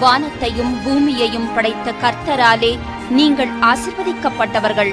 வானத்தையும் பூமியையும் படைத்த கர்த்தராலே நீங்கள் ஆசிர்வதிக்கப்பட்டவர்கள்.